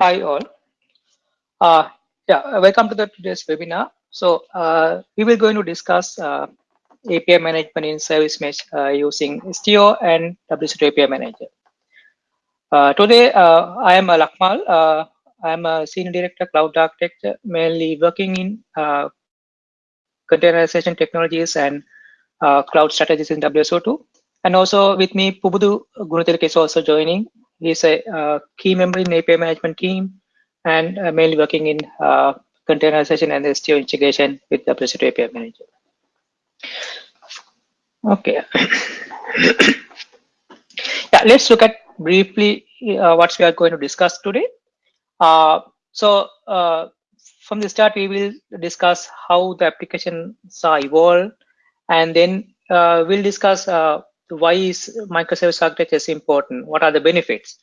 Hi all. Uh, yeah, welcome to the today's webinar. So uh, we will going to discuss uh, API management in service mesh uh, using Istio and WSO2 API Manager. Uh, today uh, I am Lakmal. Uh, I am a senior director cloud architecture, mainly working in uh, containerization technologies and uh, cloud strategies in WSO2. And also with me, Pubudu Gunatilaka is also joining. He's a uh, key member in API management team and uh, mainly working in uh, containerization and Istio integration with WSO2 API Manager. Okay. yeah, let's look at briefly uh, what we are going to discuss today. Uh, so from the start, we will discuss how the applications are evolved, and then we'll discuss why is microservice architecture important, what are the benefits.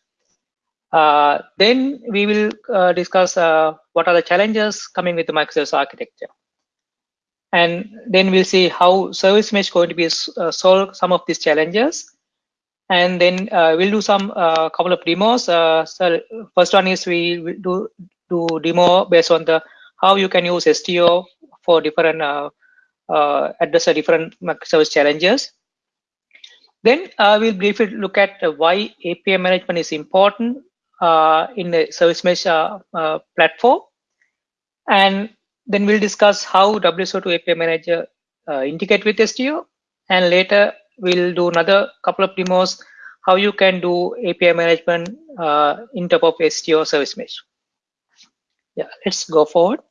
Uh, then we will uh, discuss uh, what are the challenges coming with the microservice architecture. And then we'll see how service mesh going to be uh, solve some of these challenges. And then uh, we'll do some uh, couple of demos. so first one is we will do do demo based on the how you can use Istio for different address a different microservice challenges. Then uh, we'll briefly look at uh, why API management is important uh, in the service mesh platform. And then we'll discuss how WSO2 API Manager integrate with Istio. And later we'll do another couple of demos how you can do API management in top of Istio service mesh. Yeah, let's go forward.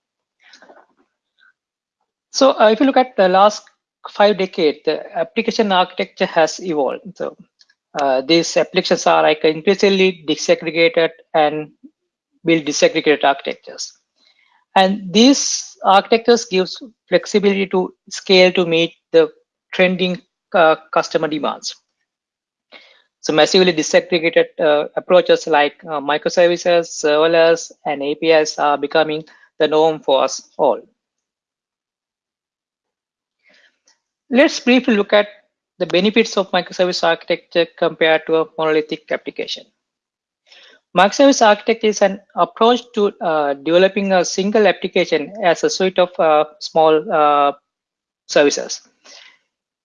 So uh, if you look at the last five decades, the application architecture has evolved. So uh, these applications are like increasingly disaggregated and build disaggregated architectures. And these architectures gives flexibility to scale to meet the trending uh, customer demands. So massively disaggregated uh, approaches like uh, microservices, serverless, and APIs are becoming the norm for us all. Let's briefly look at the benefits of microservice architecture compared to a monolithic application. Microservice architecture is an approach to uh, developing a single application as a suite of uh, small uh, services.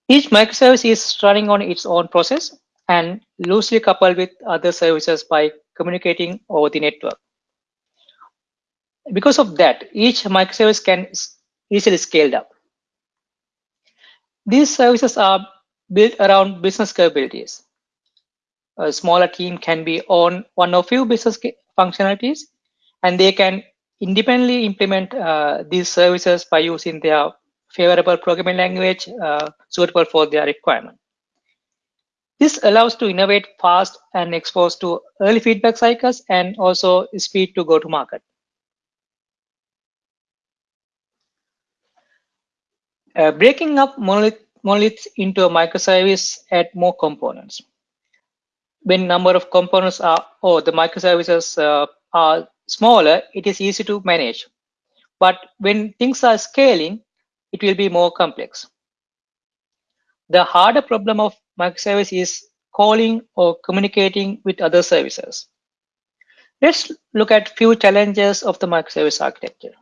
Each microservice is running on its own process and loosely coupled with other services by communicating over the network. Because of that, each microservice can easily scale up. These services are built around business capabilities. A smaller team can be on one or few business functionalities, and they can independently implement uh, these services by using their favorable programming language uh, suitable for their requirement. This allows to innovate fast and expose to early feedback cycles and also speed to go to market. Uh, breaking up monolith, monoliths into a microservice add more components. When number of components are, or the microservices uh, are smaller, it is easy to manage. But when things are scaling, it will be more complex. The harder problem of microservice is calling or communicating with other services. Let's look at few challenges of the microservice architecture.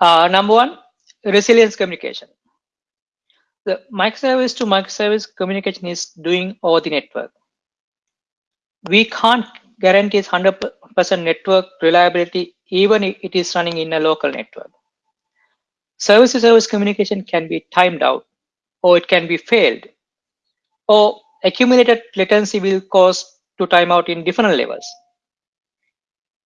Uh, number one, resilience communication. The microservice to microservice communication is doing over the network. We can't guarantee 100% network reliability even if it is running in a local network. Service to service communication can be timed out or it can be failed or accumulated latency will cause to timeout in different levels.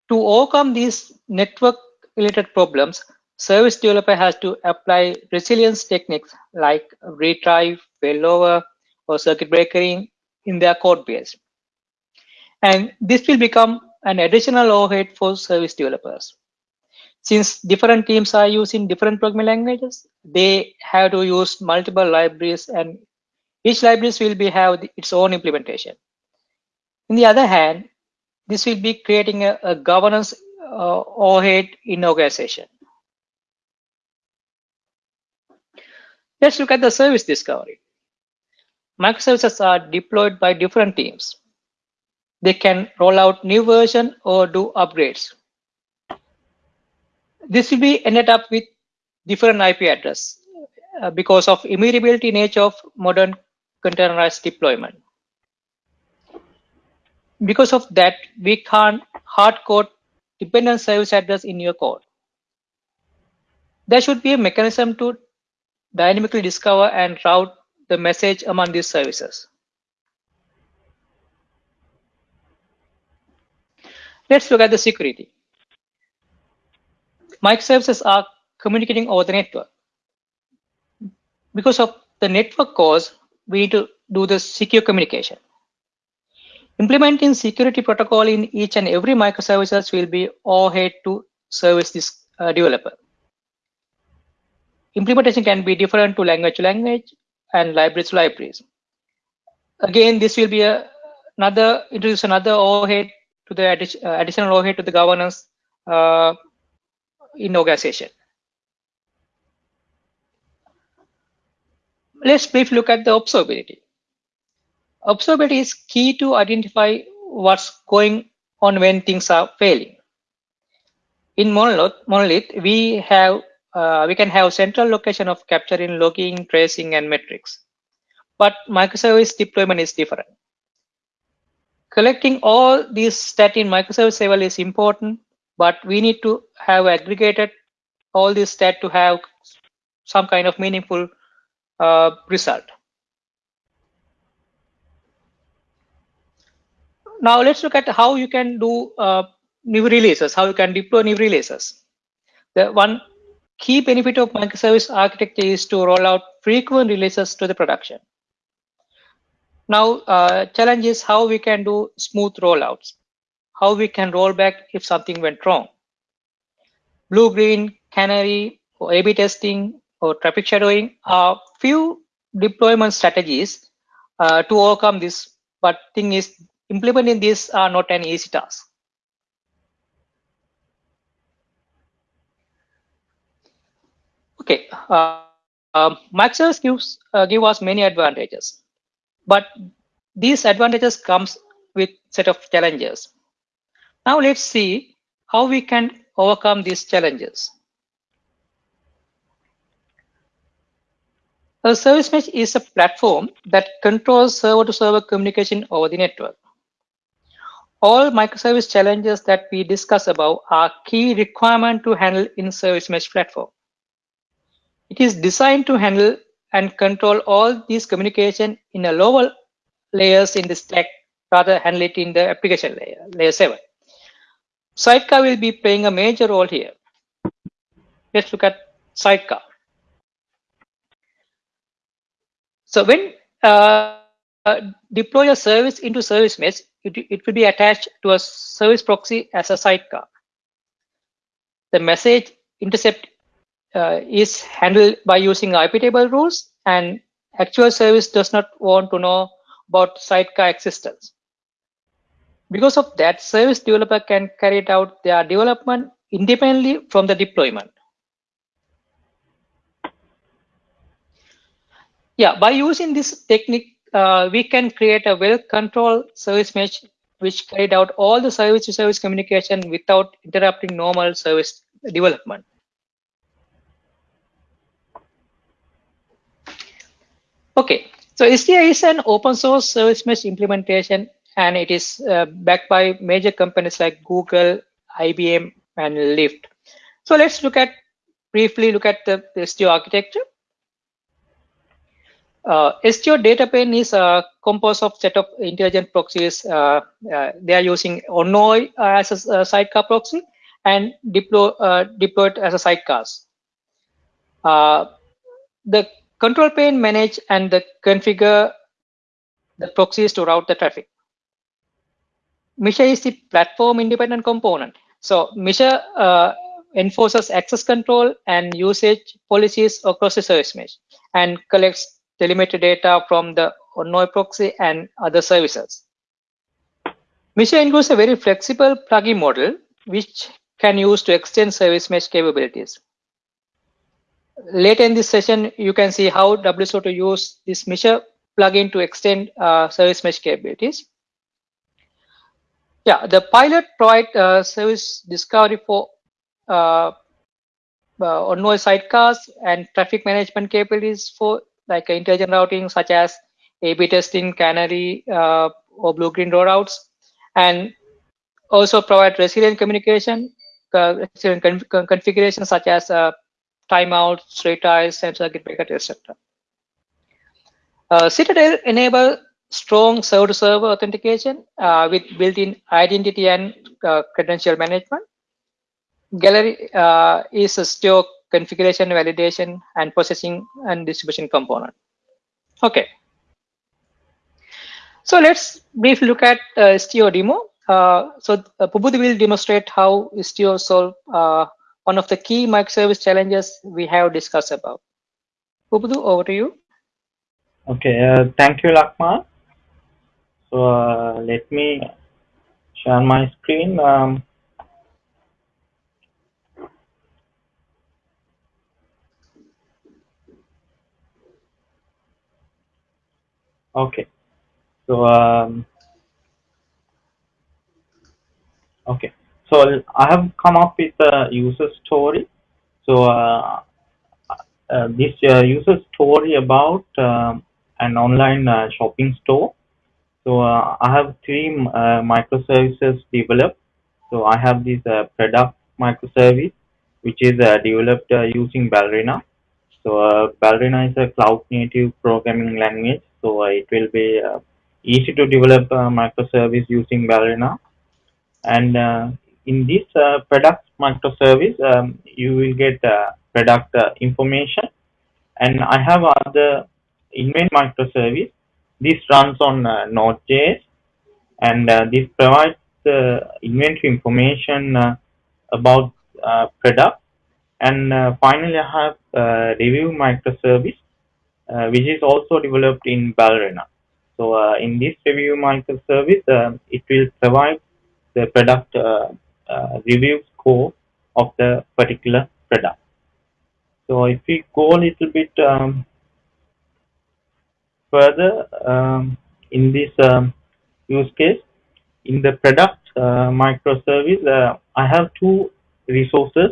To overcome these network related problems, service developer has to apply resilience techniques like retry, failover, or circuit breaking in their code base. And this will become an additional overhead for service developers. Since different teams are using different programming languages, they have to use multiple libraries and each library will be have its own implementation. On the other hand, this will be creating a, a governance uh, overhead in organization. Let's look at the service discovery. Microservices are deployed by different teams. they can roll out new version or do upgrades. This will be ended up with different IP address uh, because of immutability nature of modern containerized deployment. Because of that, we can't hard code dependent service address in your code. There should be a mechanism to dynamically discover and route the message among these services. Let's look at the security. Microservices are communicating over the network. Because of the network cause, we need to do the secure communication. Implementing security protocol in each and every microservices will be overhead to service this uh, developer. Implementation can be different to language to language and libraries to libraries. Again, this will be a, another introduce another overhead to the uh, additional overhead to the governance uh, in organization. Let's briefly look at the observability. Observability is key to identify what's going on when things are failing. In Monolith, Monolith we have uh, we can have central location of capturing, logging, tracing, and metrics. But microservice deployment is different. Collecting all these stat in microservice level is important, but we need to have aggregated all these stat to have some kind of meaningful uh, result. Now let's look at how you can do uh, new releases, how you can deploy new releases. The one key benefit of microservice architecture is to roll out frequent releases to the production. Now, uh, challenge is how we can do smooth rollouts, how we can roll back if something went wrong. Blue, green, canary, or A-B testing, or traffic shadowing are few deployment strategies uh, to overcome this. But thing is, implementing these are not an easy task. Okay, uh, microservice gives uh, give us many advantages, but these advantages comes with set of challenges. Now let's see how we can overcome these challenges. A service mesh is a platform that controls server-to-server -server communication over the network. All microservice challenges that we discuss above are key requirement to handle in service mesh platform. It is designed to handle and control all these communication in the lower layers in the stack, rather handle it in the application layer, layer 7. Sidecar will be playing a major role here. Let's look at Sidecar. So when uh, uh, deploy a service into service mesh, it, it will be attached to a service proxy as a sidecar. The message intercept uh, is handled by using IP table rules and actual service does not want to know about sidecar existence. Because of that, service developer can carry out their development independently from the deployment. Yeah, by using this technique, uh, we can create a well-controlled service mesh which carried out all the service-to-service -service communication without interrupting normal service development. Okay, so Istio is an open source service mesh implementation and it is uh, backed by major companies like Google, IBM, and Lyft. So let's look at briefly look at the, the architecture. Uh, data plane is a composed of set of intelligent proxies. Uh, uh, they are using Envoy as a, a, sidecar proxy and deploy, uh, deployed as a sidecars. Uh, the control plane manage and the configure the proxies to route the traffic. Mixer is the platform independent component. So Mixer uh, enforces access control and usage policies across the service mesh and collects telemetry data from the Envoy proxy and other services. Mixer includes a very flexible plugin model, which can use to extend service mesh capabilities. Later in this session, you can see how WSO2 use this Mixer plugin to extend uh, service mesh capabilities. Yeah, the pilot provide uh, service discovery for uh, uh, on-noise sidecars and traffic management capabilities for like intelligent routing such as A/B testing, canary, uh, or blue-green rollouts, and also provide resilient communication, uh, resilient conf configuration such as timeouts, retries, and circuit breaker, etc. Uh, Citadel enable strong server-to-server authentication uh, with built-in identity and uh, credential management. Galley uh, is a store configuration, validation, and processing and distribution component. Okay. So let's briefly look at uh, demo. Uh, so uh, will demonstrate how Istio solve uh, one of the key microservice challenges we have discussed about. Pubudu, over to you. Okay, uh, thank you, Lakmal. So uh, let me share my screen. Um, okay, so um, okay, so I have come up with a user story. So uh, uh, this uh, user story about um, an online uh, shopping store. So uh, I have three uh, microservices developed. So I have this product microservice, which is developed using Ballerina. So Ballerina is a cloud native programming language. So it will be easy to develop a microservice using Ballerina. And in this uh, product microservice, um, you will get uh, product uh, information. And I have other invent microservice. This runs on uh, Node.js and uh, this provides the inventory information uh, about uh, product. And uh, finally, I have uh, review microservice, which is also developed in Ballerina. So in this review microservice, it will provide the product review score of the particular product. So if we go a little bit um, further um, in this um, use case, in the product uh, microservice, uh, I have two resources.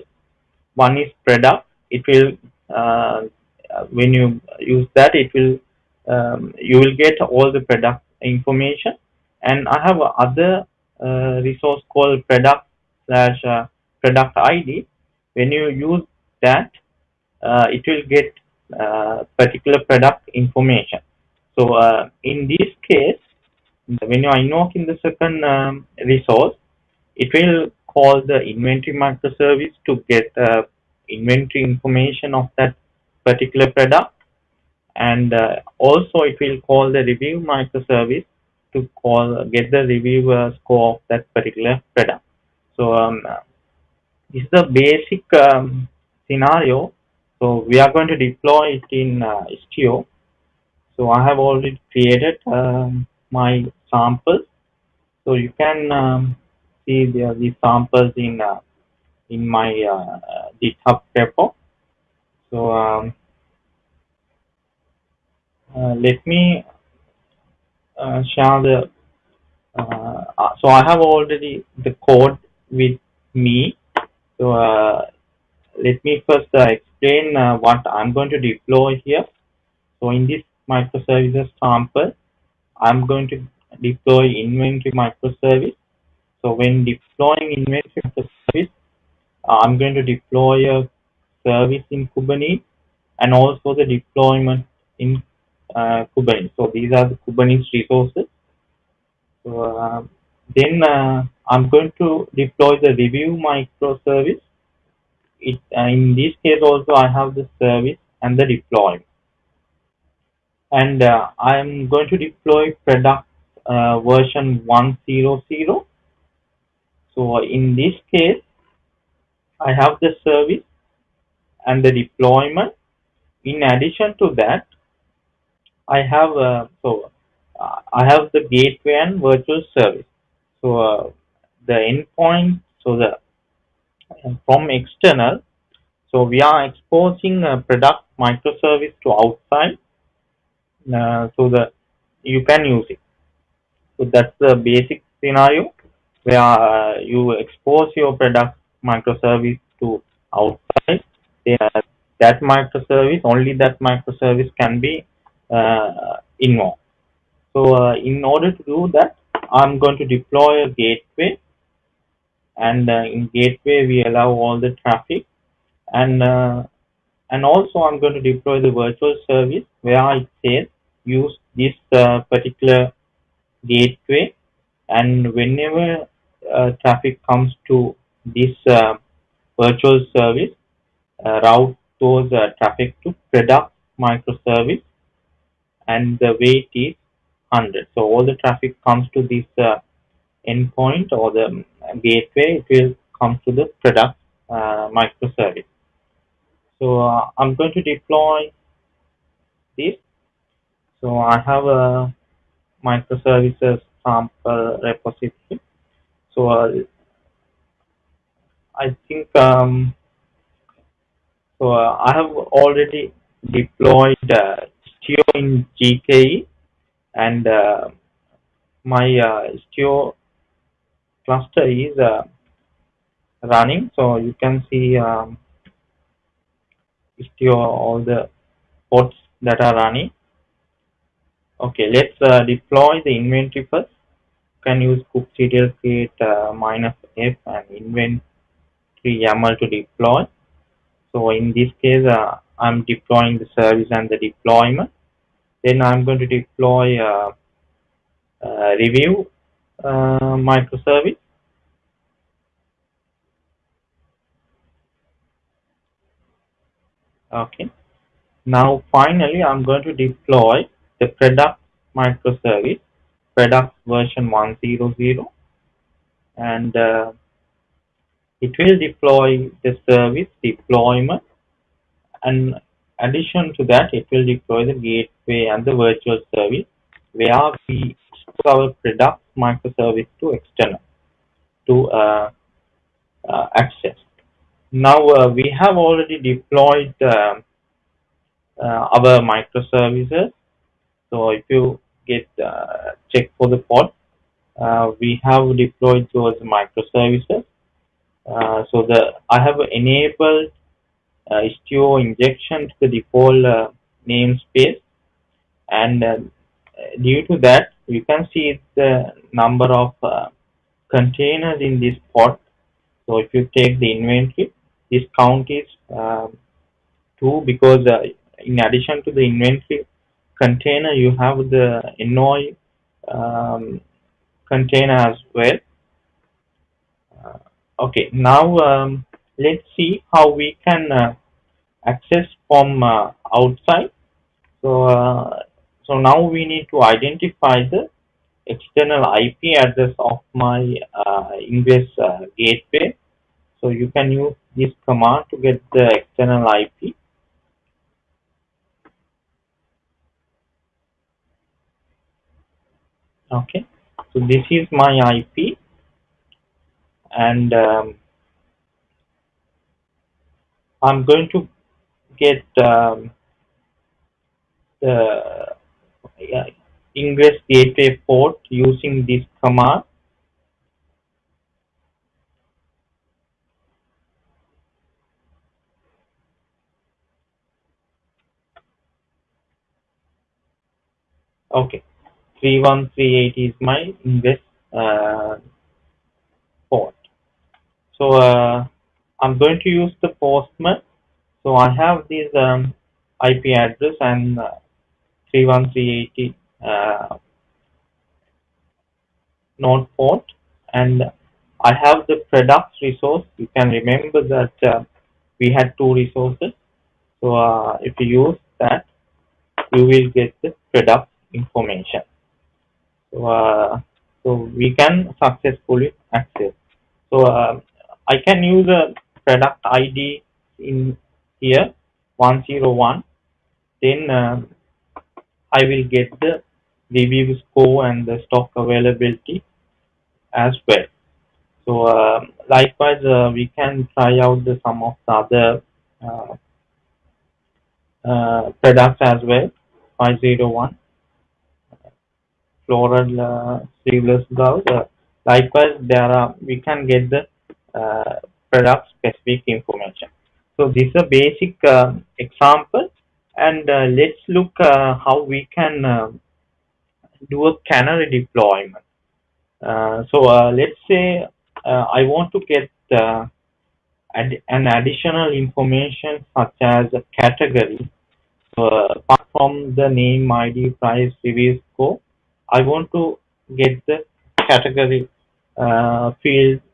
One is product. It will uh, when you use that, it will um, you will get all the product information. And I have other uh, resource called product slash uh, product ID. When you use that, uh, it will get particular product information. So uh, in this case, when you invoke in the second um, resource, it will call the inventory microservice to get uh, inventory information of that particular product. And uh, also it will call the review microservice to call get the review uh, score of that particular product. So um, this is the basic um, scenario. So we are going to deploy it in uh, Istio. So I have already created um, my samples. So you can um, see the, the samples in uh, in my uh, GitHub repo. So um, uh, let me uh, share the. Uh, uh, so I have already the code with me. So let me first explain what I'm going to deploy here. So in this microservices sample, I'm going to deploy inventory microservice. So when deploying inventory microservice, uh, I'm going to deploy a service in Kubernetes and also the deployment in uh, Kubernetes. So these are the Kubernetes resources. So uh, then uh, I'm going to deploy the review microservice. It, uh, in this case also I have the service and the deployment and uh, I'm going to deploy product uh, version 100. So in this case, I have the service and the deployment. In addition to that, I have uh, so uh, I have the gateway and virtual service. So uh, the endpoint, so the from external, so we are exposing a product microservice to outside uh, so that you can use it. So that's the basic scenario. where uh, you expose your product microservice to outside. Uh, that microservice, only that microservice can be uh, invoked. So uh, in order to do that, I'm going to deploy a gateway. And uh, in gateway we allow all the traffic. And uh, and also I'm going to deploy the virtual service where it says use this uh, particular gateway. And whenever uh, traffic comes to this uh, virtual service uh, route those traffic to product microservice. And the weight is 100 so all the traffic comes to this endpoint or the gateway, it will come to the product uh, microservice. So uh, I'm going to deploy this. So I have a microservices sample repository. So uh, I think um, so. Uh, I have already deployed uh, in GKE, and uh, my uh, Istio cluster is uh, running. So you can see um, all the ports that are running. Okay let's uh, deploy the inventory first. You can use kubectl create uh, minus f and inventory yaml to deploy. So in this case uh, i'm deploying the service and the deployment then i'm going to deploy uh, review uh, microservice. Okay. Now finally I'm going to deploy the product microservice, product version 100 and uh, it will deploy the service deployment and addition to that it will deploy the gateway and the virtual service where we expose our product microservice to external to uh, uh, access. Now uh, we have already deployed uh, uh, our microservices. So if you get uh, check for the pod, we have deployed those microservices. so the I have enabled Istio injection to the default namespace and due to that you can see the number of uh, containers in this pod so if you take the inventory this count is um, 2 because uh, in addition to the inventory container you have the Envoy um, container as well. Uh, okay. Now um, let's see how we can uh, access from uh, outside so uh, so now we need to identify the external IP address of my uh, Ingress uh, gateway. So you can use this command to get the external IP. Okay, so this is my IP and um, I'm going to get um, the Ingress gateway port using this command. Okay, 3138 is my Ingress uh, port. So uh, I'm going to use the Postman. So I have this um, IP address and uh, 31380 uh, node port and I have the products resource. You can remember that uh, we had two resources. So uh, if you use that, you will get the product information. So, uh, so we can successfully access. So uh, I can use a product ID in here 101. Then uh, I will get the review score and the stock availability as well. So uh, likewise, uh, we can try out the, some of the other uh, uh products as well. 501 floral uh, sleeveless blouse. Uh, Likewise, there are we can get the product specific information. So this is a basic uh, example, and uh, let's look uh, how we can uh, do a canary deployment. Uh, so let's say I want to get ad an additional information such as a category apart from the name, ID, price, review score, I want to get the category uh, field uh,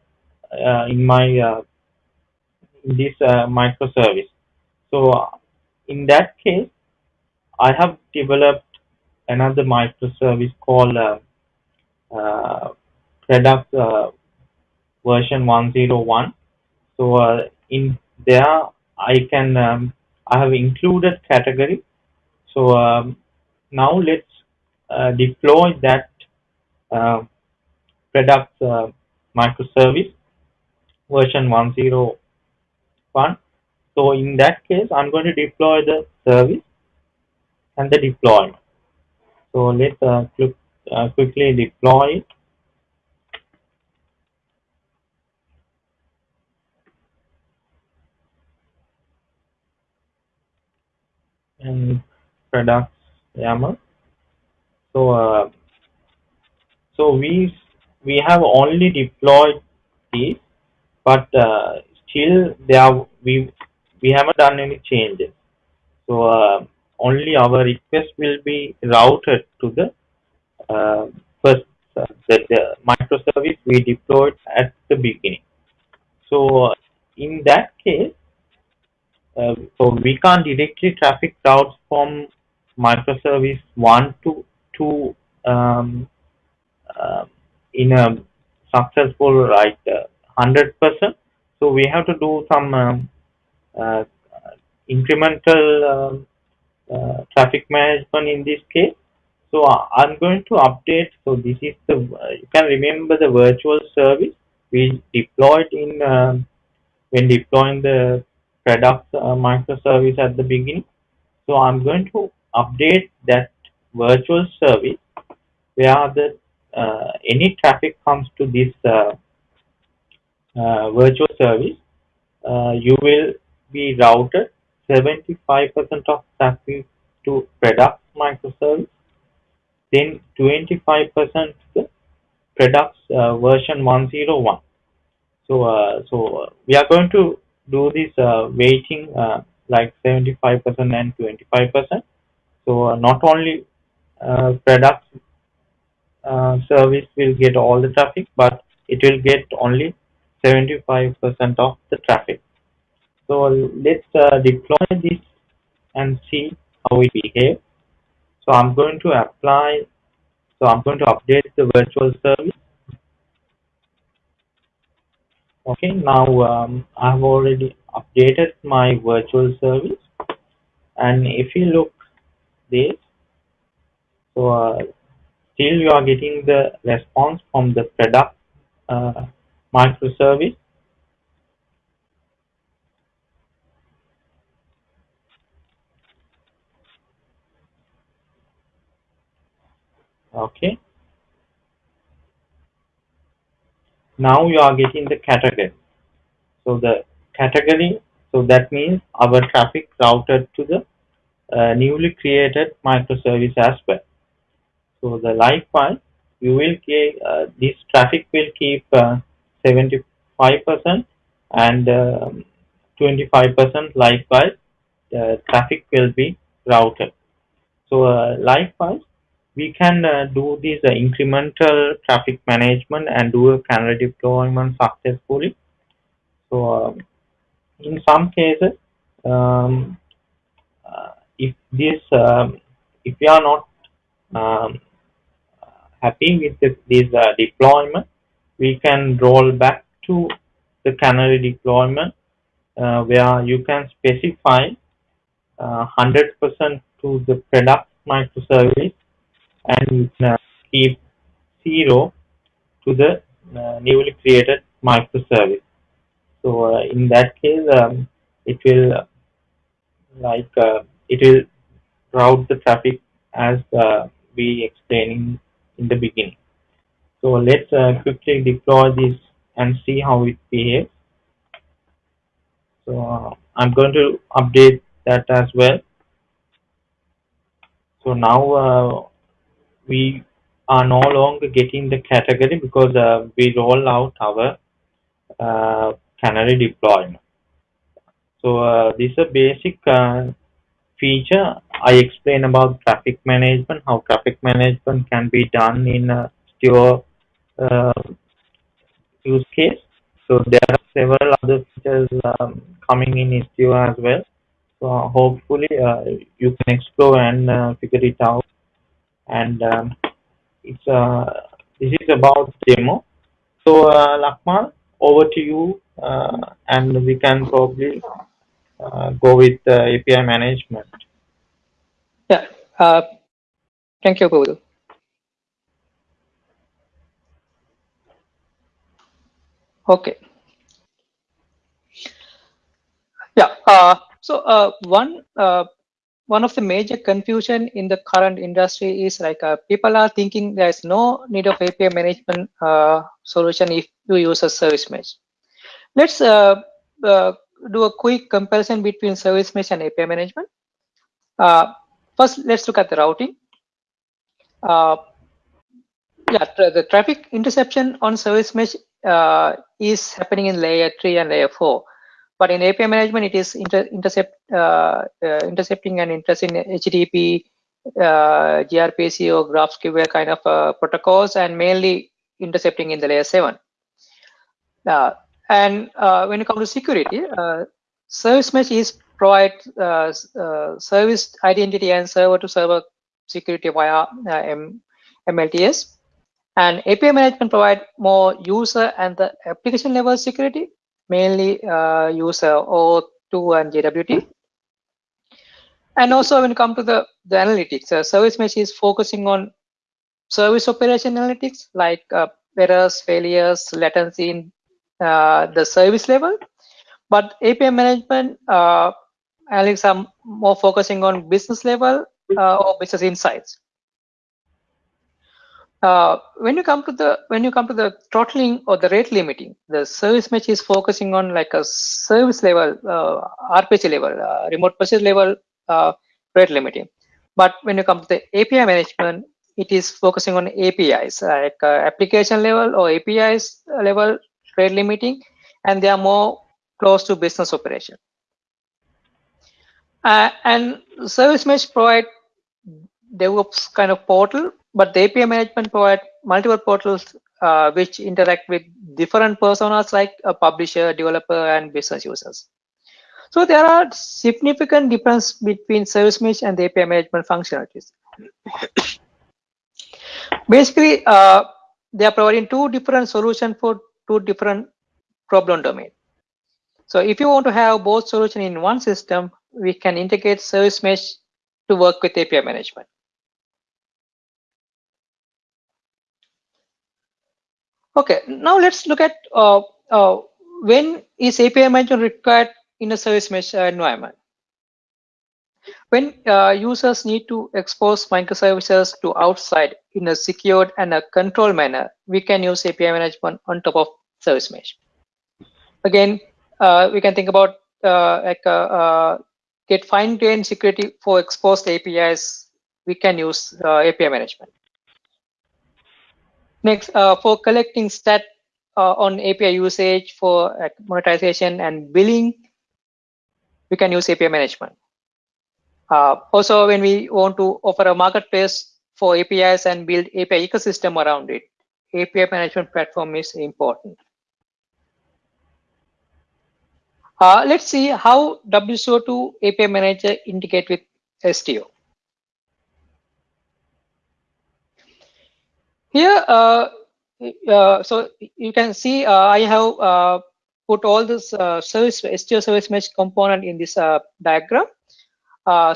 in my uh, in this uh, microservice. So in that case, I have developed another microservice called uh, uh, product version 101. So in there, I can um, I have included category. So um, now let's uh, deploy that uh, product uh, microservice version 101. So in that case, I'm going to deploy the service and the deployment. So let's uh, quick, uh, quickly deploy it. and products YAML. So uh, so we we have only deployed these, but uh, still there we we haven't done any changes. So uh, only our request will be routed to the uh, first uh, the, the microservice we deployed at the beginning. So in that case, uh, so we can't directly traffic routes from microservice 1 to 2 um, uh, in a successful right uh, 100%. So we have to do some um, uh, incremental um, uh, traffic management in this case. So I'm going to update. So this is the you can remember the virtual service we deployed in um, when deploying the product uh, microservice at the beginning. So I'm going to update that virtual service where the uh, any traffic comes to this uh, uh virtual service, uh, you will be routed 75% of traffic to product microservice, then 25% to products uh, version 101. So, so we are going to do this uh, weighting uh, like 75% and 25%. So uh, not only uh, product uh, service will get all the traffic, but it will get only 75% of the traffic. So let's uh, deploy this and see how it behaves. So I'm going to apply, so I'm going to update the virtual service okay now um, I've already updated my virtual service and if you look this so uh, still you are getting the response from the product uh, microservice. Okay. Now you are getting the category. So the category so that means our traffic routed to the uh, newly created microservice as well. So the likewise you will get uh, this traffic will keep uh, 75% and 25% um, likewise the traffic will be routed so uh, likewise we can uh, do this uh, incremental traffic management and do a canary deployment successfully. So um, in some cases, um, uh, if this um, if we are not um, happy with this, this uh, deployment, we can roll back to the canary deployment uh, where you can specify 100% uh, to the product microservice and uh, keep zero to the uh, newly created microservice. So uh, in that case, um, it will like it will route the traffic as we explaining in the beginning. So let's uh, quickly deploy this and see how it behaves. So uh, I'm going to update that as well. So now uh, we are no longer getting the category because uh, we roll out our uh, canary deployment. So uh, this is a basic uh, feature. I explain about traffic management, how traffic management can be done in uh, use case. So there are several other features um, coming in Istio as well. So hopefully uh, you can explore and uh, figure it out. And um, it's uh, this is about demo. So uh, Lakmal, over to you, uh, and we can probably uh, go with uh, API management. Yeah. Uh, thank you, Guru. Okay. Yeah. Uh, so uh, one uh, one of the major confusion in the current industry is like uh, people are thinking there is no need of API management uh, solution if you use a service mesh. Let's uh, do a quick comparison between service mesh and API management. First, let's look at the routing. Yeah, the traffic interception on service mesh is happening in layer 3 and layer 4. But in API management, it is inter intercept, uh, uh, intercepting and intercepting HTTP, uh, gRPC or GraphQL kind of uh, protocols and mainly intercepting in the layer 7. Uh, and uh, when it comes to security, service mesh is provide service identity and server to server security via mTLS. And API management provide more user and the application level security, mainly uh, user OAuth2 and JWT. And also when it comes to the, the analytics, uh, service mesh is focusing on service operation analytics like uh, errors, failures, latency in uh, the service level. But API management uh, analytics are more focusing on business level uh, or business insights. Uh, when you come to the when you come to the throttling or the rate limiting, the service mesh is focusing on like a service level, uh, RPC level, uh, remote process level uh, rate limiting. But when you come to the API management, it is focusing on APIs, like uh, application level or APIs level rate limiting, and they are more close to business operation. Uh, and service mesh provide DevOps kind of portal but the API management provide multiple portals uh, which interact with different personas like a publisher, developer, and business users. So there are significant difference between service mesh and the API management functionalities. Basically, uh, they are providing two different solutions for two different problem domain. So if you want to have both solution in one system, we can integrate service mesh to work with API management. Okay, now let's look at uh, uh, when is API management required in a service mesh environment. When uh, users need to expose microservices to outside in a secured and a controlled manner, we can use API management on top of service mesh. Again, uh, we can think about uh, like uh, uh, get fine-grained security for exposed APIs. We can use API management. Next, uh, for collecting stat uh, on API usage for monetization and billing, we can use API management. Uh, also, when we want to offer a marketplace for APIs and build API ecosystem around it, API management platform is important. Uh, let's see how WSO2 API Manager integrate with Istio. Here, uh, uh, so you can see uh, I have uh, put all this uh, service Istio service mesh component in this uh, diagram.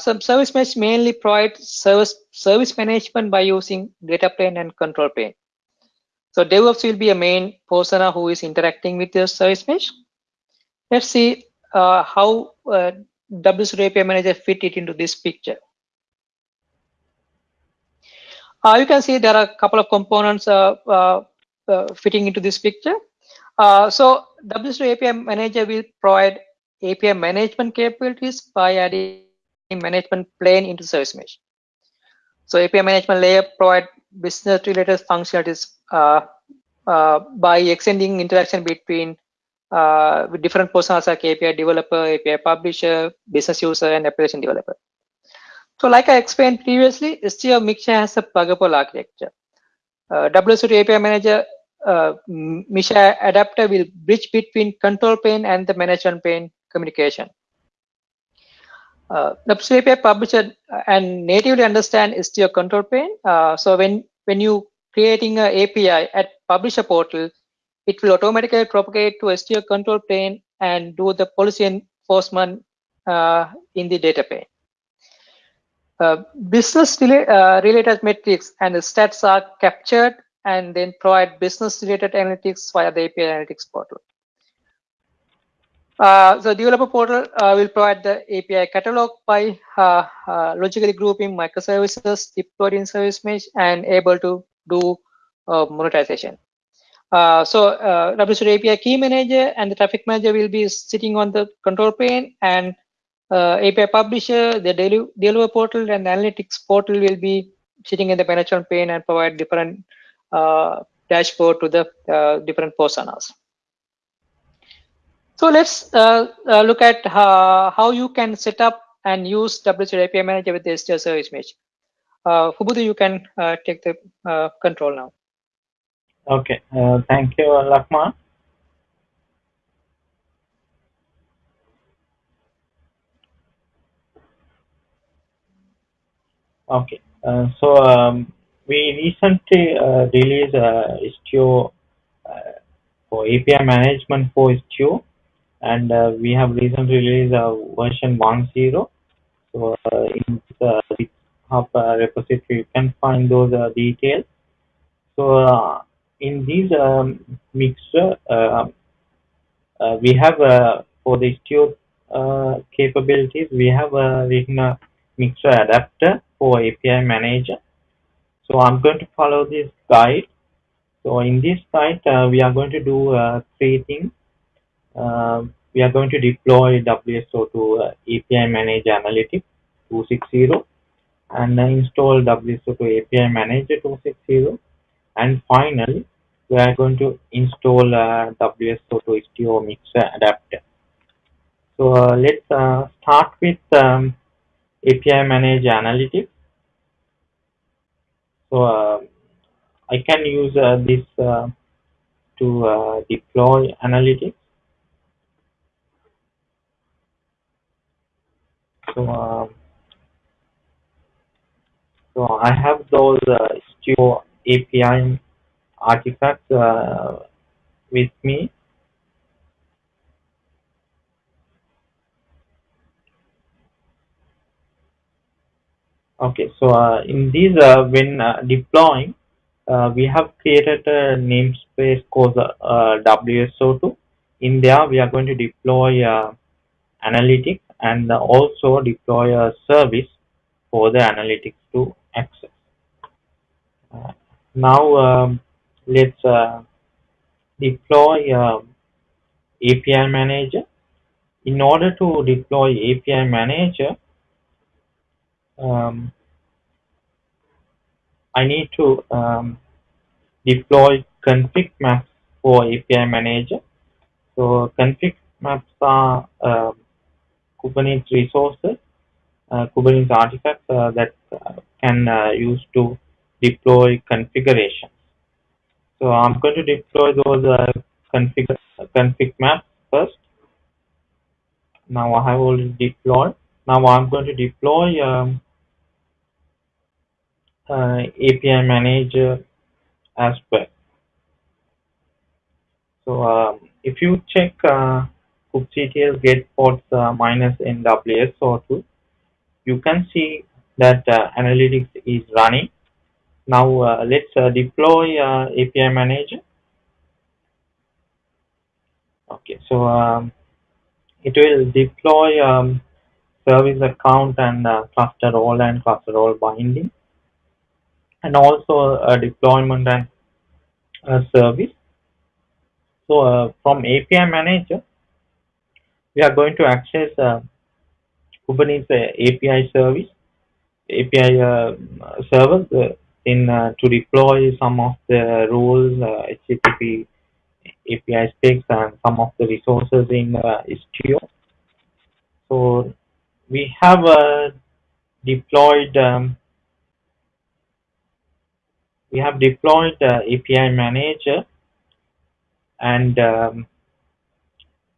some service mesh mainly provide service service management by using data plane and control plane. So DevOps will be a main persona who is interacting with the service mesh. Let's see how uh, WSO2 API Manager fit it into this picture. Uh, you can see there are a couple of components uh, uh, fitting into this picture. So WSO API Manager will provide API management capabilities by adding management plane into service mesh. So API management layer provide business related functionalities uh, uh, by extending interaction between uh, different personas like API developer, API publisher, business user, and application developer. So like I explained previously, Istio Mixer has a pluggable architecture. Uh, WSO2 API Manager uh, adapter will bridge between control plane and the management plane communication. Uh, the API publisher and natively understand Istio control plane. Uh, so when when you creating an API at publisher portal, it will automatically propagate to Istio control plane and do the policy enforcement uh, in the data plane. Uh, business uh, related metrics and the stats are captured and then provide business related analytics via the API analytics portal. Uh, the developer portal uh, will provide the API catalog by uh, uh logically grouping microservices deployed in service mesh and able to do monetization. So uh, WSO2 API key manager and the traffic manager will be sitting on the control plane and API publisher, the deliver portal and analytics portal will be sitting in the management pane and provide different dashboard to the different personas. So let's uh, uh, look at uh, how you can set up and use WSO2 API Manager with the Istio Service Mesh. Uh, you can uh, take the uh, control now. Okay, uh, thank you, Lakmal. Okay, so um, we recently released Istio for API management for Istio. And uh, we have recently released uh, version 1.0 so uh, in the GitHub uh, repository you can find those uh, details. So uh, in these um, mixer we have for the Istio capabilities we have written a mixer adapter for API manager. So I'm going to follow this guide. So in this guide we are going to do three things. Uh, we are going to deploy WSO2 uh, API Manager Analytics 260 and uh, install WSO2 API Manager 260 and finally we are going to install uh, WSO2 Istio Mixer adapter. So uh, let's uh, start with um, API Manager Analytics. So uh, I can use uh, this to deploy analytics. So, um, so I have those uh, Istio API artifacts uh, with me. Okay, so uh, in these, uh, when uh, deploying, uh, we have created a namespace called uh, WSO2. In there, we are going to deploy uh, analytics and also deploy a service for the analytics to access. Now um, let's deploy uh, API manager. In order to deploy API manager, um, I need to um, deploy config maps for API manager. So config maps are uh, Kubernetes resources, uh, Kubernetes artifacts uh, that uh, can use to deploy configurations. So I'm going to deploy those config config maps first. Now I have already deployed. Now I'm going to deploy um, uh, API manager as well. So um, if you check uh, kubectl get pods uh, minus N WSO2 you can see that uh, analytics is running. Now uh, let's uh, deploy uh, API manager. Okay so um, it will deploy um, service account and uh, cluster role and cluster role binding and also a deployment and uh, service. So uh, from API manager, we are going to access uh, Kubernetes API service, API uh, server uh, in uh, to deploy some of the rules, HTTP API specs, and some of the resources in Istio. So we have deployed um, we have deployed uh, API manager and um,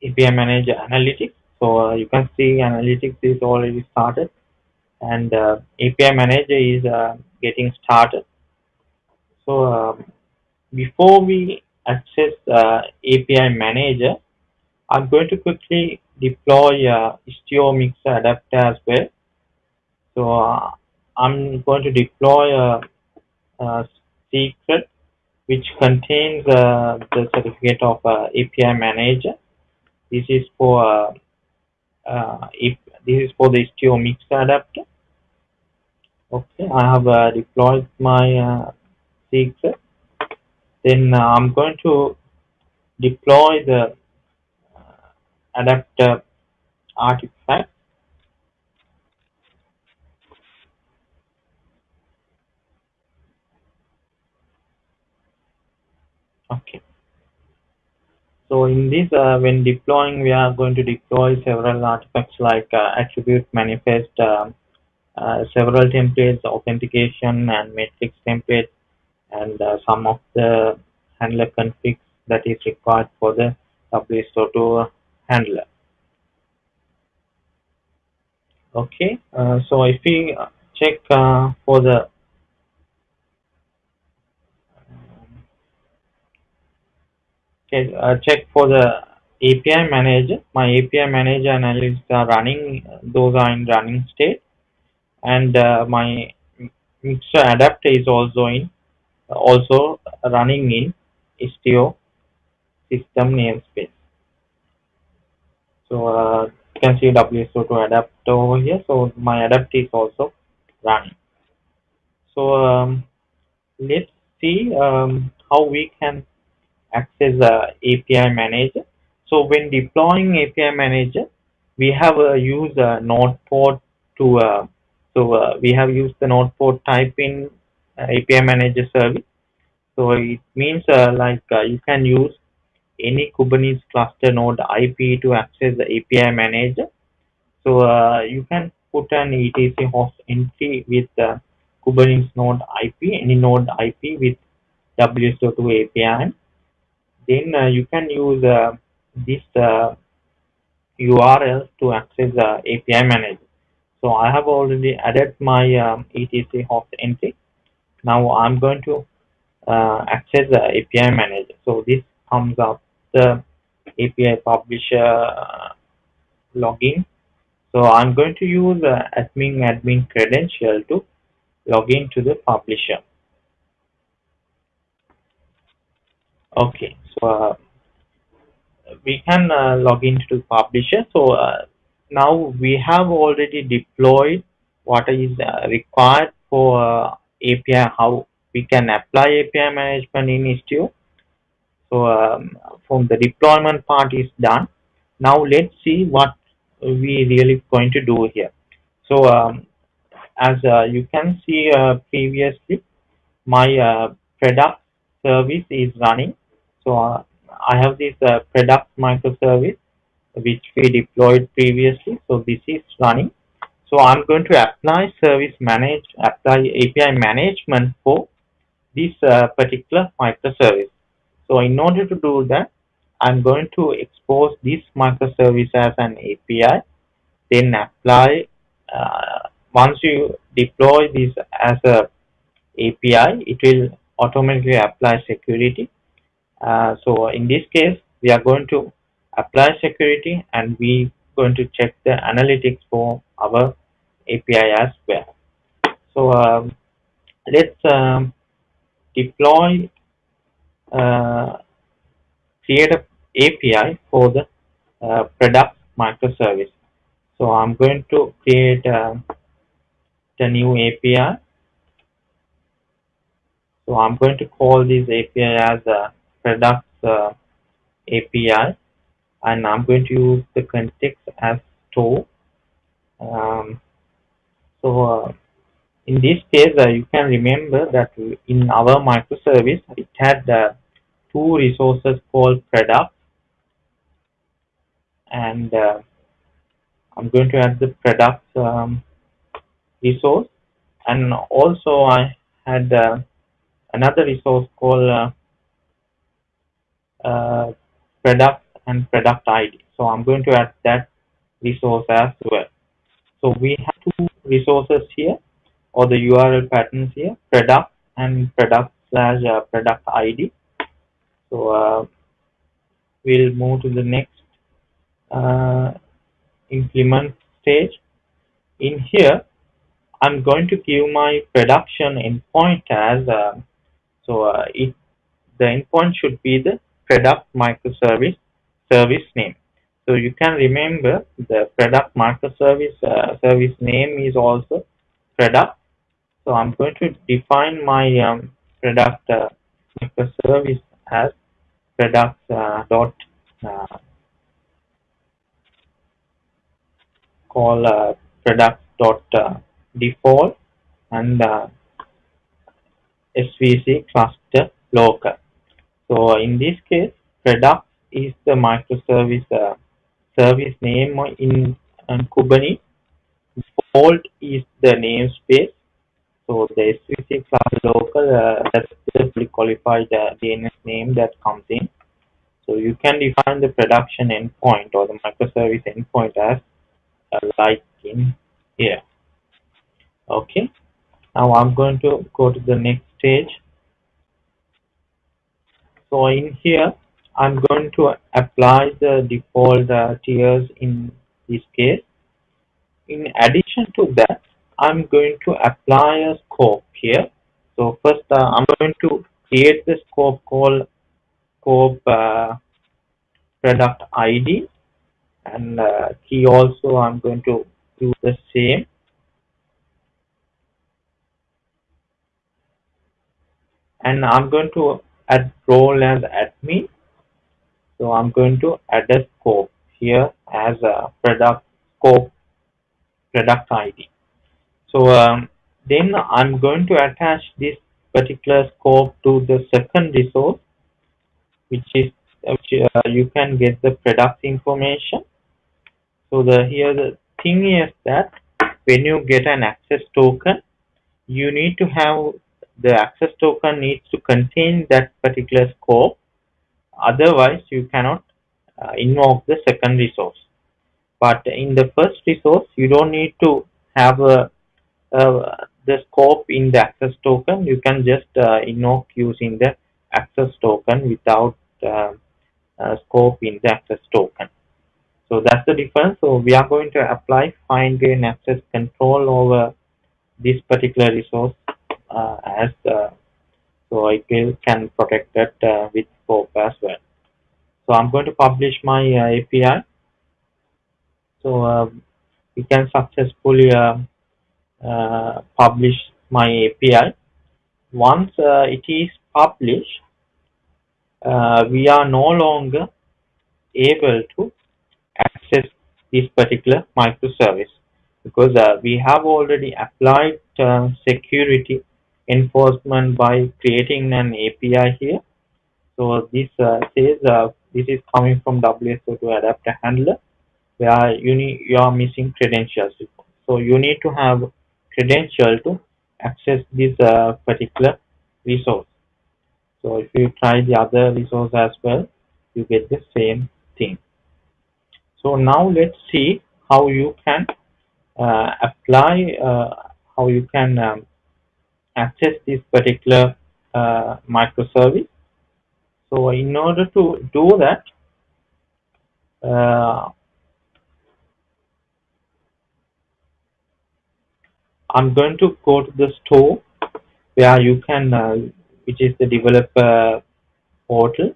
API manager analytics. So uh, you can see analytics is already started and uh, API manager is getting started. So um, before we access uh, API manager, I'm going to quickly deploy uh, Istio Mixer adapter as well. So uh, I'm going to deploy a, a secret which contains uh, the certificate of uh, API manager. This is for uh, uh, if this is for the Istio Mixer adapter. Okay, I have uh, deployed my uh, secret. Then I'm going to deploy the adapter artifact okay. So in this uh, when deploying we are going to deploy several artifacts like uh, attribute manifest uh, uh several templates authentication and matrix templates and uh, some of the handler configs that is required for the WSO2 handler. Okay uh, so if we check for the uh, check for the API manager. My API manager analytics are running; those are in running state, and uh, my mixer adapter is also in also running in Istio system namespace. So uh, you can see WSO2 adapter over here. So my adapter is also running. So um, let's see um, how we can access the API manager. So when deploying API manager, we have uh, used a node port to uh, so uh, we have used the node port type in uh, API manager service. So it means uh, like uh, you can use any Kubernetes cluster node IP to access the API manager. So you can put an etc host entry with the Kubernetes node IP, any node IP with WSO2 API then uh, you can use uh, this URL uh, to access the API manager. So I have already added my um, etc host entry. Now I'm going to uh, access the API manager. So this comes up the API publisher login. So I'm going to use uh, admin admin credential to log in to the publisher. Okay, so uh, we can uh, log into publisher. So uh, now we have already deployed what is uh, required for uh, API, how we can apply API management in Istio. So um, from the deployment part is done. Now let's see what we really going to do here. So um, as uh, you can see previously, my product service is running so uh, I have this uh, product microservice which we deployed previously. So this is running. So I'm going to apply service manage, apply API management for this uh, particular microservice. So in order to do that, I'm going to expose this microservice as an API, then apply, uh, once you deploy this as a API, it will automatically apply security so in this case, we are going to apply security and we going to check the analytics for our API as well. So um, let's um, deploy, uh, create a API for the uh, product microservice. So I'm going to create uh, the new API. So I'm going to call this API as a products uh, API and I'm going to use the context as store. Um, so uh, in this case, uh, you can remember that in our microservice, it had uh, two resources called product and uh, I'm going to add the product um, resource and also I had uh, another resource called uh, product and product ID. So I'm going to add that resource as well. So we have two resources here or the URL patterns here, product and product slash uh, product ID. So uh, we'll move to the next uh, implement stage. In here, I'm going to give my production endpoint as uh, so uh, it the endpoint should be the product microservice service name. So you can remember the product microservice uh, service name is also product. So I'm going to define my um, product uh, microservice as product uh, dot uh, call uh, product dot uh, default and uh, svc cluster local. So in this case, product is the microservice uh, service name in, in Kubernetes. Default is the namespace. So the svc class local uh, that's the qualified uh, DNS name that comes in. So you can define the production endpoint or the microservice endpoint as uh, like in here. Okay. Now I'm going to go to the next stage. So in here, I'm going to apply the default uh, tiers in this case. In addition to that, I'm going to apply a scope here. So first, uh, I'm going to create the scope called scope uh, product ID and uh, key also I'm going to do the same. And I'm going to add role as admin. So I'm going to add a scope here as a product scope product ID. So um, then I'm going to attach this particular scope to the second resource, which is which uh, you can get the product information. So the here the thing is that when you get an access token, you need to have the access token needs to contain that particular scope. Otherwise, you cannot uh, invoke the second resource. But in the first resource, you don't need to have a, the scope in the access token. You can just uh, invoke using the access token without uh, scope in the access token. So that's the difference. So we are going to apply fine grained access control over this particular resource as uh, so I can protect that uh, with scope as well. So I'm going to publish my uh, API. So uh, we can successfully uh, publish my API. Once it is published, uh, we are no longer able to access this particular microservice because uh, we have already applied uh, security enforcement by creating an API here. So this uh, says uh, this is coming from WSO2 adapter handler where you need you are missing credentials. So you need to have credential to access this uh, particular resource. So if you try the other resource as well, you get the same thing. So now let's see how you can uh, apply, uh, how you can um, access this particular uh, microservice. So in order to do that, uh, I'm going to go to the store where you can uh, which is the developer portal.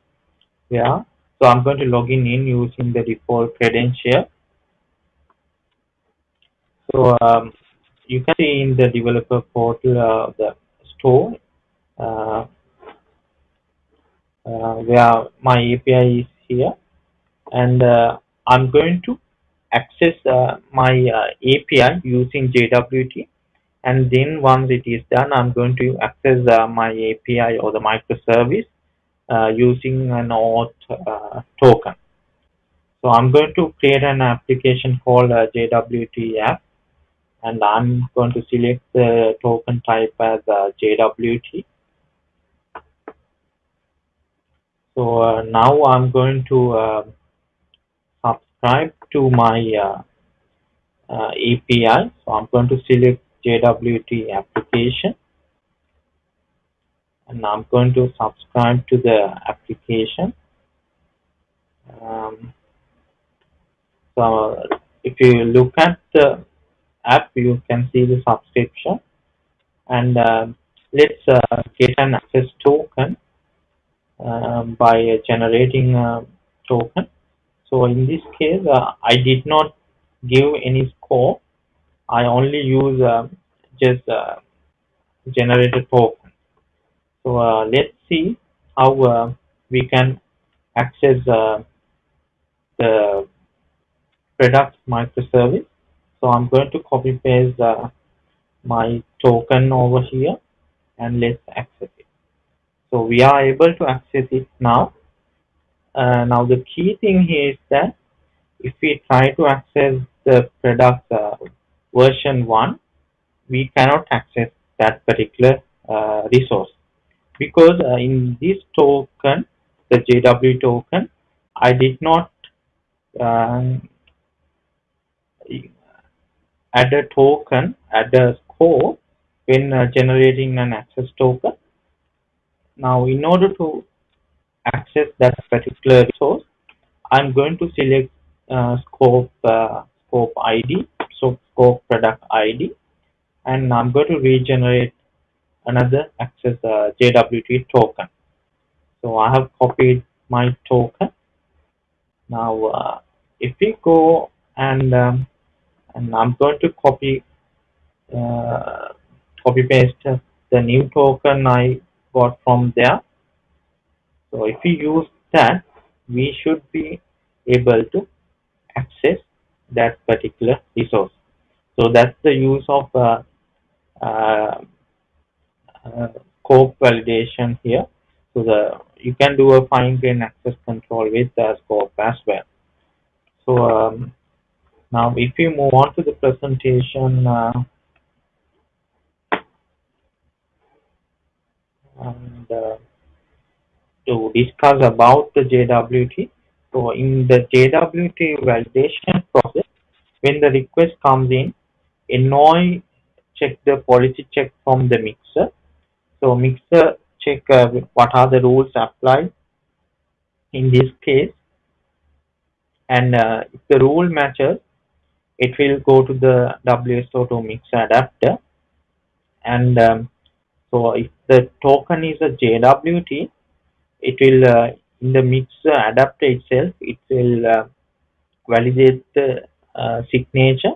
Yeah. So I'm going to log in, in using the default credential. So um, you can see in the developer portal uh, the store uh, uh, where my API is here. And uh, I'm going to access uh, my uh, API using JWT and then once it is done I'm going to access my API or the microservice using an auth token. So I'm going to create an application called JWT app and I'm going to select the token type as JWT so uh, now I'm going to uh, subscribe to my uh, uh API. So I'm going to select JWT application and I'm going to subscribe to the application. Um, so if you look at the app, you can see the subscription and uh, let's uh, get an access token um, by generating a token. So in this case, uh, I did not give any score. I only use uh, just uh, generated token. So let's see how we can access the product microservice. So I'm going to copy paste my token over here and let's access it. So we are able to access it now. Uh, now the key thing here is that if we try to access the product uh, version 1, we cannot access that particular uh, resource because uh, in this token, the JW token, I did not um, add a token, add a score when uh, generating an access token now, in order to access that particular resource, I'm going to select uh, scope uh, scope ID, so scope product ID, and I'm going to regenerate another access uh, JWT token. So I have copied my token. Now, uh, if we go and um, and I'm going to copy uh, copy paste the new token I got from there. So if we use that, we should be able to access that particular resource. So that's the use of uh, uh, uh, scope validation here. So the you can do a fine grain access control with the scope as well. So um, now if we move on to the presentation, uh, and uh, to discuss about the JWT. So in the JWT validation process, when the request comes in, Envoy check the policy check from the mixer. So mixer check uh, what are the rules applied in this case and uh, if the rule matches it will go to the WSO2 mixer adapter and um, so if the token is a JWT, it will uh, in the mixer adapter itself, it will uh, validate the uh, signature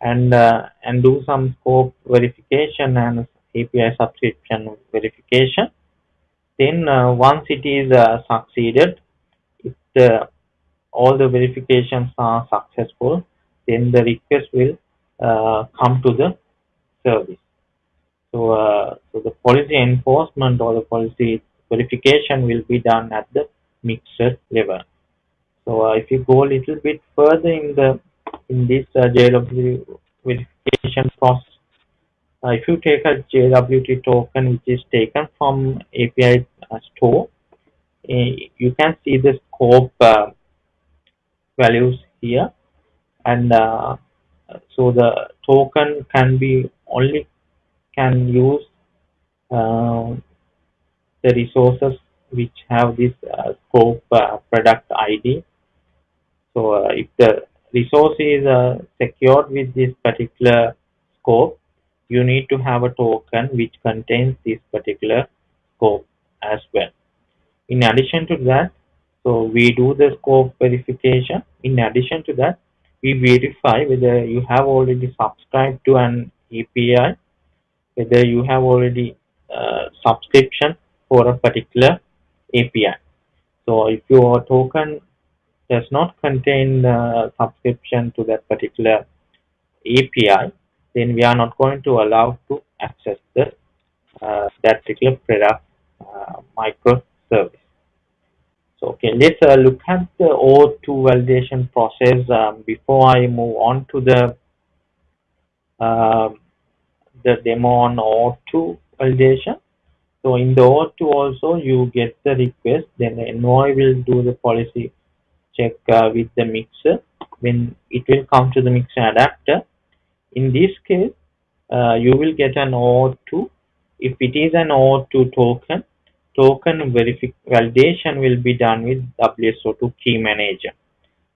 and uh, and do some scope verification and API subscription verification. Then uh, once it is uh, succeeded, if the all the verifications are successful, then the request will come to the service. So, uh, so the policy enforcement or the policy verification will be done at the mixer level. So uh, if you go a little bit further in the in this uh, JWT verification process, uh, if you take a JWT token which is taken from API uh, store, uh, you can see the scope uh, values here, and so the token can be only can use uh, the resources which have this uh, scope uh, product ID. So uh, if the resource is uh, secured with this particular scope, you need to have a token which contains this particular scope as well. In addition to that, so we do the scope verification. In addition to that, we verify whether you have already subscribed to an API whether you have already uh, subscription for a particular API. So if your token does not contain uh, subscription to that particular API, then we are not going to allow to access the uh, that particular product uh, microservice. So okay, let's uh, look at the OAuth2 validation process um, before I move on to the um, the demo on OAuth2 validation. So in the OAuth2 also you get the request, then the envoy will do the policy check uh, with the mixer when it will come to the mixer adapter. In this case, uh, you will get an OAuth2. If it is an OAuth2 token, token validation will be done with WSO2 key manager.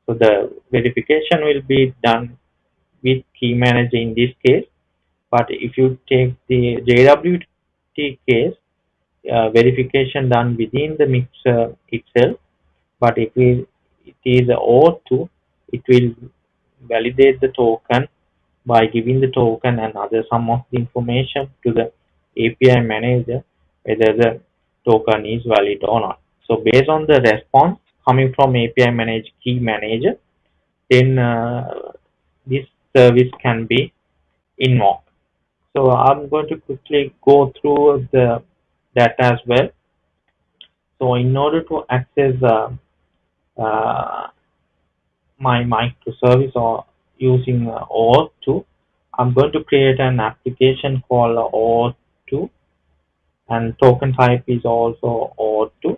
So the verification will be done with key manager in this case. But if you take the JWT case, uh, verification done within the mixer itself. But if it is OAuth2, it will validate the token by giving the token and other some of the information to the API manager whether the token is valid or not. So based on the response coming from API manage key manager, then uh, this service can be invoked. So I'm going to quickly go through the that as well. So in order to access uh, uh, my microservice or using uh, OAuth2, I'm going to create an application called OAuth2 and token type is also OAuth2.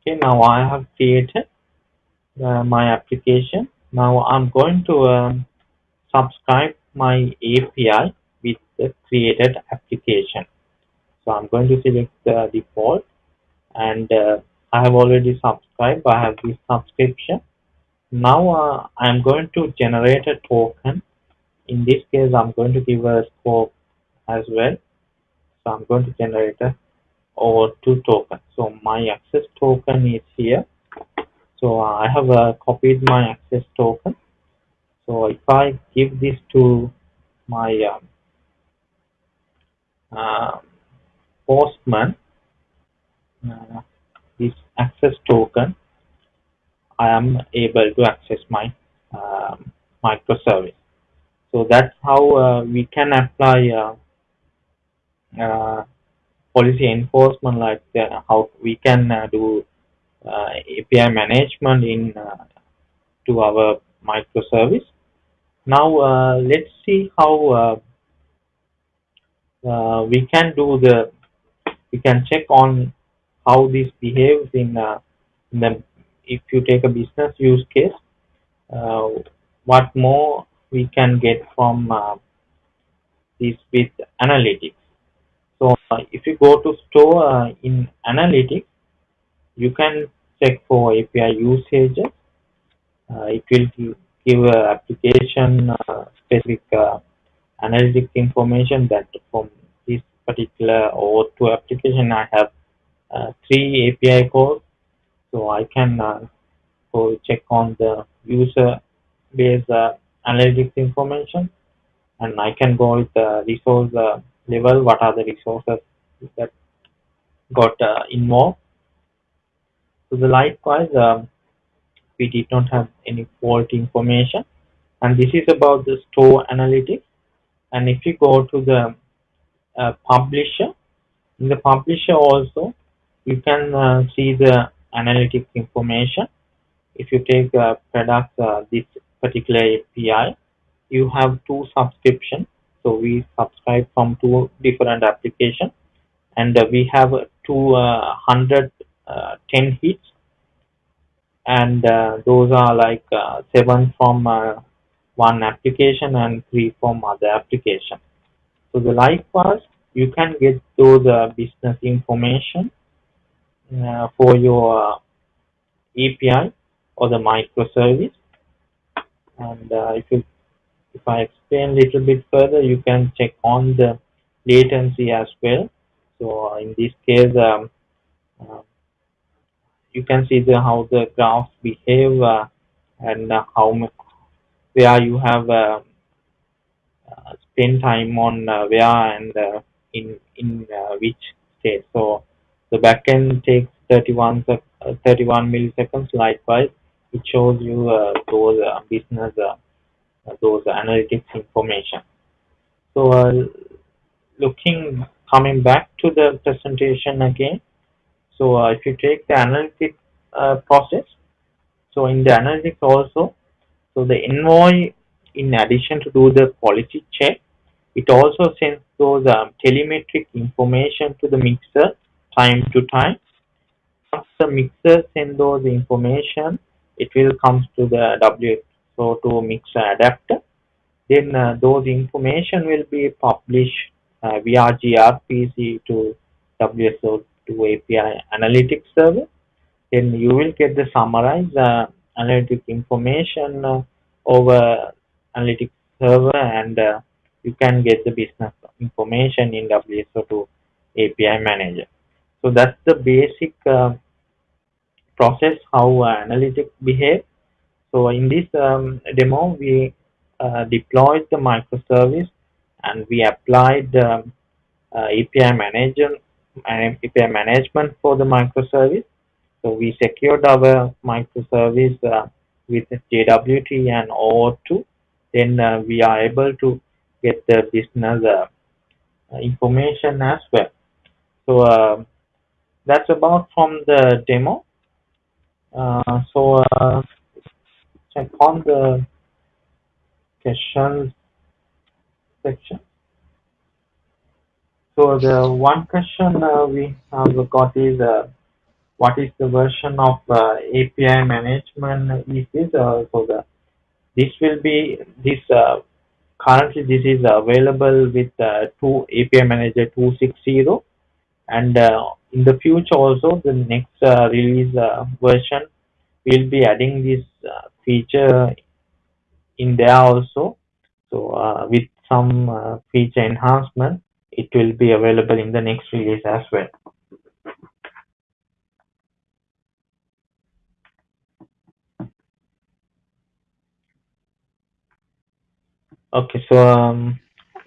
Okay, now I have created uh, my application. Now I'm going to um, subscribe my API with the created application. So I'm going to select the default and uh, I have already subscribed. I have this subscription. Now uh, I'm going to generate a token. In this case, I'm going to give a scope as well. So I'm going to generate a over two tokens. So my access token is here. So I have uh, copied my access token. So if I give this to my um, uh, postman uh, this access token I am able to access my um, microservice so that's how uh, we can apply uh, uh policy enforcement like uh, how we can uh, do API management in to our microservice. Now let's see how uh, we can do the we can check on how this behaves in, uh, in the if you take a business use case uh, what more we can get from uh, this with analytics so uh, if you go to store uh, in analytics you can check for API usages. It will give, application specific analytic information that from this particular OAuth2 application I have uh, three API calls. So I can uh, go check on the user base uh, analytics information and I can go with the resource uh, level what are the resources that got uh, involved. So the likewise um, we did not have any fault information. And this is about the store analytics. And if you go to the uh, publisher in the publisher also you can uh, see the analytics information. If you take uh, product uh, this particular API you have two subscriptions so we subscribe from two different applications and uh, we have 210 uh, hits and those are like seven from one application and three from other application. So the likewise, you can get those uh, business information uh, for your uh, API or the microservice. And uh, if you, if I explain a little bit further, you can check on the latency as well. So uh, in this case, um, uh, you can see the how the graphs behave uh, and uh, how where you have uh, uh spend time on where and in in which state. So the backend takes 31 31 milliseconds. Likewise, it shows you those business those analytics information. So uh, looking, coming back to the presentation again. So uh, if you take the analytics uh, process, so in the analytics also, so the envoy, in addition to do the quality check, it also sends those um, telemetric information to the mixer time to time. Once the mixer sends those information, it will come to the WSO2 mixer adapter then uh, those information will be published uh, via gRPC to WSO2 API analytics server. Then you will get the summarized uh, analytic information uh, over analytics server and uh, you can get the business information in WSO2 API manager. So that's the basic uh, process how analytics behave. So in this um, demo, we uh, deployed the microservice and we applied um, uh, API manager API management for the microservice. So we secured our microservice uh, with JWT and OAuth2. Then uh, we are able to get the business uh, information as well. So uh, that's about from the demo. so on the questions section. So the one question uh, we have got is uh, what is the version of uh, API management is this? Uh, so the this will be this uh, currently this is available with uh, two API Manager 260 and in the future also the next release version will be adding this feature in there also. So uh, with some uh, feature enhancement, it will be available in the next release as well. Okay, so um,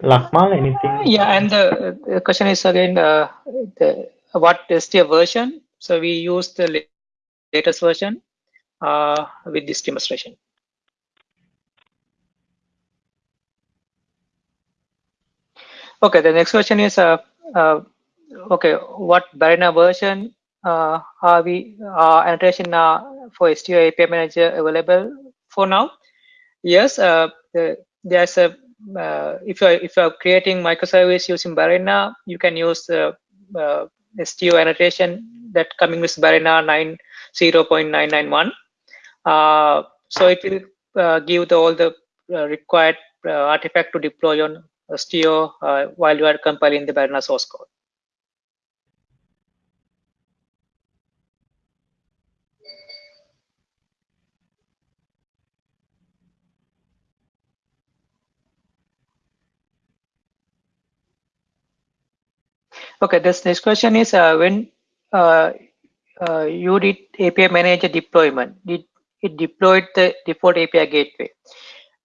Lakmal, anything? Yeah, and the, the question is again uh, the, what is the version? So we use the latest version uh, with this demonstration. Okay, the next question is, uh, uh, okay, what Ballerina version uh, are we uh, annotation uh, for Istio API Manager available for now? Yes, uh, the, there's a uh, if you're if you're creating microservice using Ballerina, you can use uh, Istio annotation that coming with Ballerina 9.0.991. Uh, so it will uh, give the, all the uh, required uh, artifact to deploy on uh, while you are compiling the Ballerina source code. Okay, this next question is uh, when uh, uh, you did API manager deployment, did it deployed the default API gateway?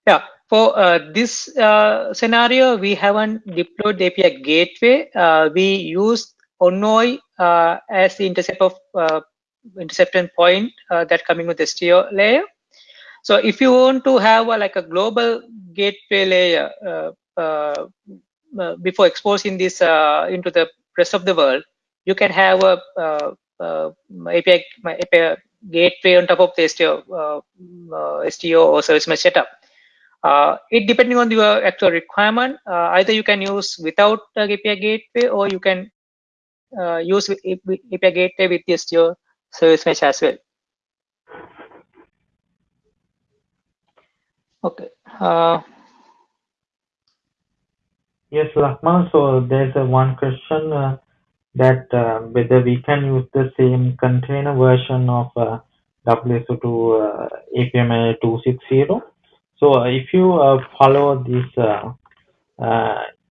Yeah, for uh, this uh, scenario, we haven't deployed the API gateway. Uh, we use Envoy uh, as the intercept of uh, interception point uh, that coming with the Istio layer. So if you want to have a, like a global gateway layer before exposing this into the rest of the world, you can have a, API, API gateway on top of the Istio, Istio or service mesh setup. Uh, it depending on your actual requirement, uh, either you can use without the API gateway or you can uh, use API gateway with just your service mesh as well. Okay. Uh, yes, Lakmal. So there's a one question uh, that uh, whether we can use the same container version of uh, WSO2 API 260 so uh, if you uh, follow this uh,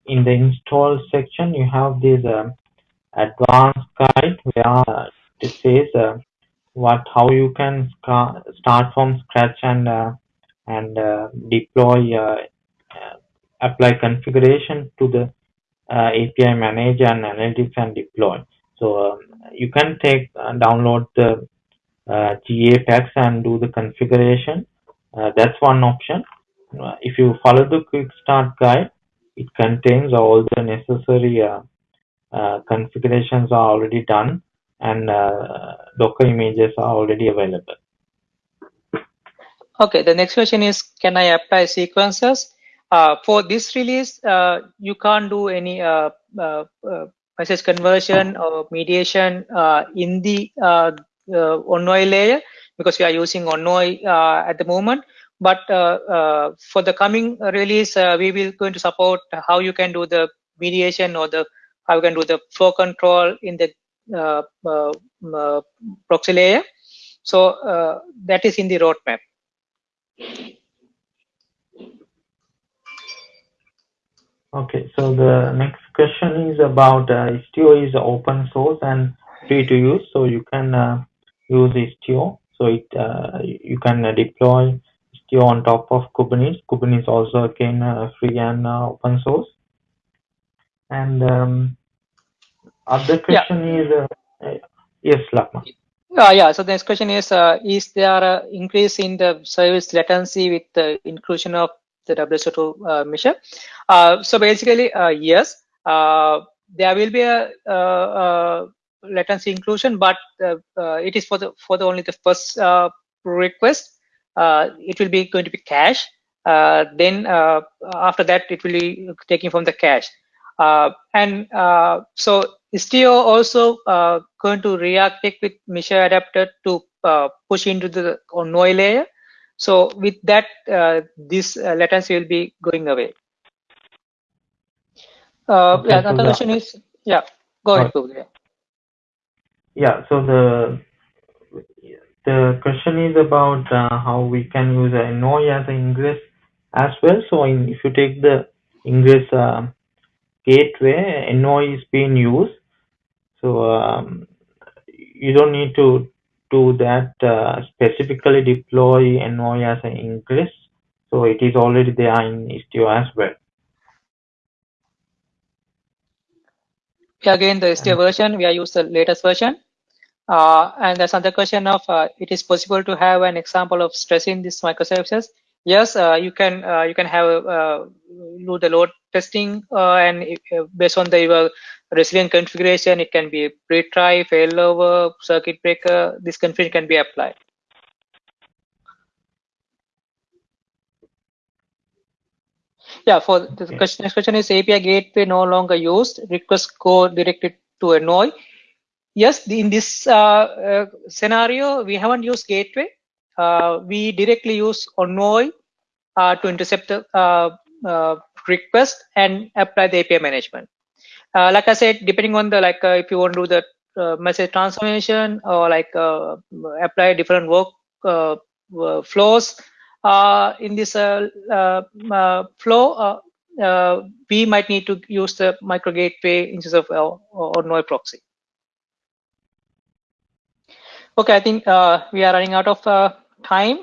in the install section, you have this advanced guide where it says what how you can start from scratch and and deploy apply configuration to the uh, API manager and analytics and deploy. So um, you can take uh, download the uh, GA packs and do the configuration. Uh, that's one option. Uh, if you follow the quick start guide, it contains all the necessary uh, uh, configurations are already done and Docker images are already available. Okay, the next question is, can I apply sequences? Uh, for this release, uh, you can't do any uh, message conversion or mediation in the Envoy layer because we are using Envoy at the moment. But for the coming release, we will going to support how you can do the mediation or the how you can do the flow control in the uh, uh, uh, proxy layer. So that is in the roadmap. Okay, so the next question is about uh, Istio is open source and free to use, so you can uh, use Istio. So it uh, you can deploy Istio on top of Kubernetes. Kubernetes also again uh, free and uh, open source. And um, other question yeah. is uh, yes, Lakmal. Uh, yeah, so the next question is, uh, is there an increase in the service latency with the inclusion of the WSO2 uh, Mixer? Uh, so basically, uh, yes, uh, there will be a, uh, uh, latency inclusion, but it is for the for the only the first request. it will be going to be cache. then after that, it will be taken from the cache. and so Istio also uh, going to react with Mixer adapter to uh, push into the Envoy layer. So with that, uh, this uh, latency will be going away. Uh, okay, yeah, so another question is, yeah, go ahead, Google. Yeah, so the the question is about uh, how we can use a Envoy as an ingress as well. So in, if you take the ingress gateway, Envoy is being used so um, you don't need to do that uh, specifically deploy Envoy as an ingress. So it is already there in Istio as well. Again, the Istio version, we are used the latest version. Uh, and there's another question of, uh, it is possible to have an example of stressing these microservices. Yes, uh, you can uh, you can have uh, do the load testing and based on the your resilient configuration, it can be retry, failover, circuit breaker. This configuration can be applied. Yeah, for the okay. question, next question is API gateway no longer used. Request go directed to Envoy. Yes, in this uh, uh, scenario, we haven't used gateway. Uh, we directly use Envoy uh, to intercept the uh, uh, request and apply the API management uh, like I said, depending on the like uh, if you want to do the uh, message transformation or like uh, apply different work uh, flows uh, in this flow, we might need to use the micro gateway instead of or, Noi proxy. Okay, I think we are running out of time.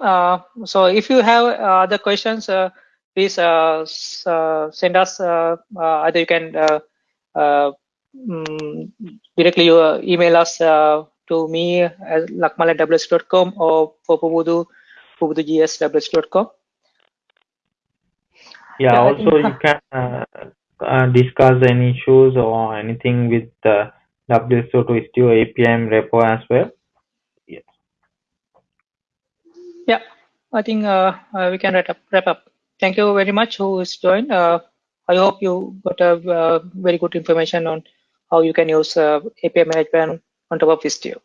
so if you have other questions, please send us. either you can uh, mm, directly you uh, email us uh, to me at lakmal at or for Pubudu, pubudugs.com. Yeah, yeah, also you can uh, uh, discuss any issues or anything with the WSO2 Istio APM repo as well. Yes. Yeah, I think uh, we can wrap up. Wrap up. Thank you very much who is joined. I hope you got a uh, very good information on how you can use uh, API management on top of Istio.